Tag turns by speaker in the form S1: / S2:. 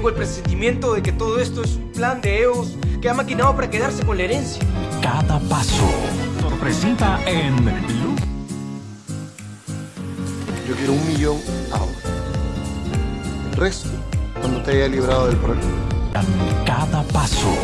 S1: Tengo el presentimiento de que todo esto es un plan de EOS que ha maquinado para quedarse con la herencia.
S2: Cada paso. Sorpresita en Lu.
S3: Yo quiero un millón ahora. El resto, cuando te haya librado del problema.
S2: Cada paso.